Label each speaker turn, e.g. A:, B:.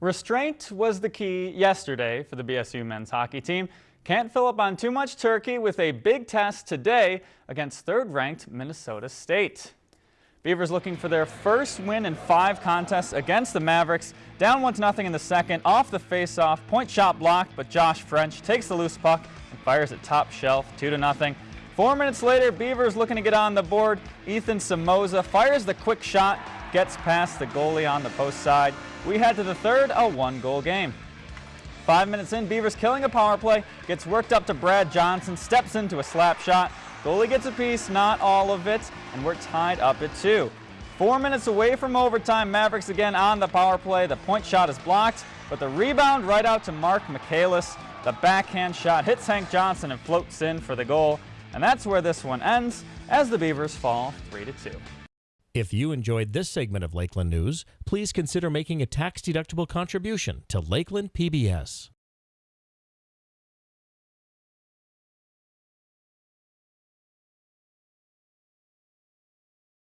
A: Restraint was the key yesterday for the BSU men's hockey team. Can't fill up on too much turkey with a big test today against third-ranked Minnesota State. Beavers looking for their first win in five contests against the Mavericks. Down 1-0 in the second, off the face-off, point shot blocked, but Josh French takes the loose puck and fires it top shelf, 2-0. Four minutes later, Beavers looking to get on the board. Ethan Somoza fires the quick shot, gets past the goalie on the post side. We head to the third, a one-goal game. Five minutes in, Beavers killing a power play, gets worked up to Brad Johnson, steps into a slap shot. Goalie gets a piece, not all of it, and we're tied up at two. Four minutes away from overtime, Mavericks again on the power play. The point shot is blocked, but the rebound right out to Marc Michaelis. The backhand shot hits Hank Johnson and floats in for the goal. And that's where this one ends as the Beavers fall 3 to 2.
B: If you enjoyed this segment of Lakeland News, please consider making a tax-deductible contribution to Lakeland PBS.